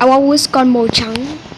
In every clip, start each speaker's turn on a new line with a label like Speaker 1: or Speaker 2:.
Speaker 1: I want Wisconsin Mochang.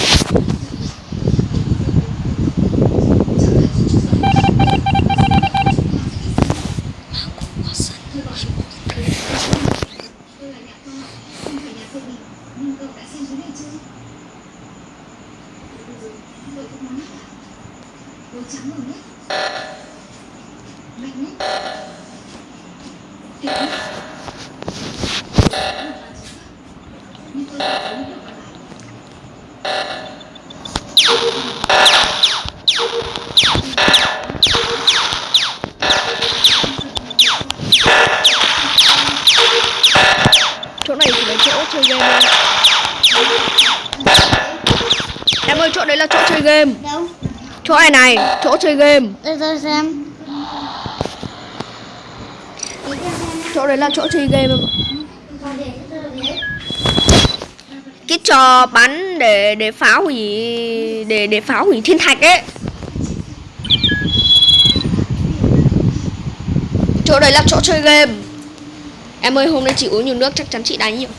Speaker 1: màu trắng
Speaker 2: rồi đấy Mạnh đấy
Speaker 1: chỗ này chỉ là chỗ chơi game em ơi, chỗ đấy là chỗ chơi game.
Speaker 3: Đâu?
Speaker 1: chỗ này này chỗ chơi game.
Speaker 3: Để tôi xem.
Speaker 1: Chỗ đấy là chỗ chơi game cái trò bắn để để phá hủy để để phá hủy thiên thạch ấy. Chỗ đấy là chỗ chơi game. Em ơi hôm nay chị uống nhiều nước chắc chắn chị đánh nhiều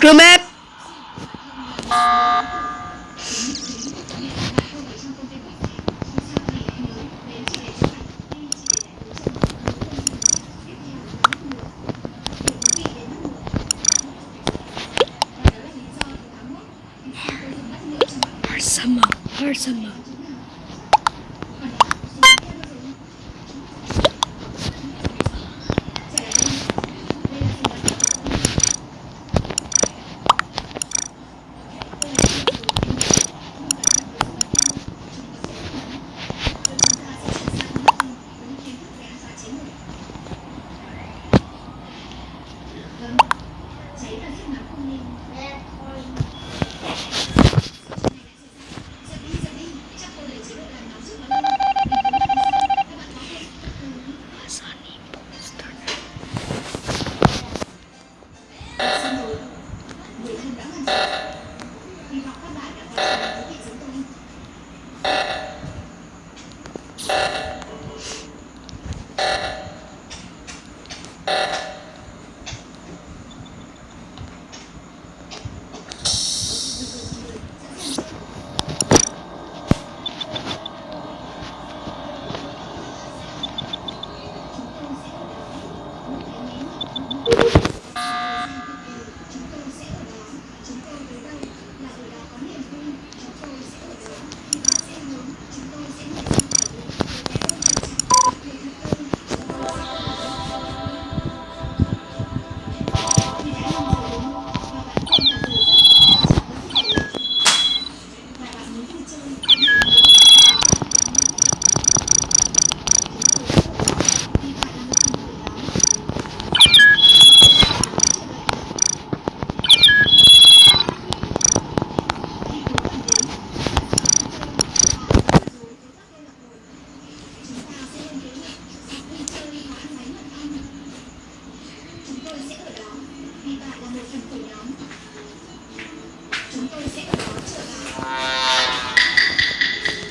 Speaker 1: To map. Arsama, Arsama.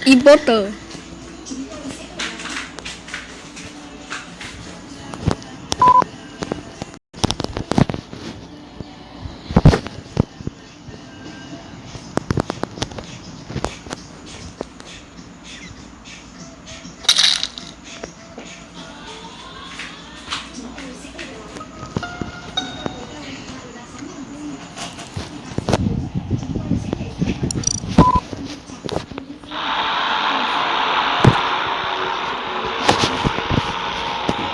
Speaker 2: E-bottle.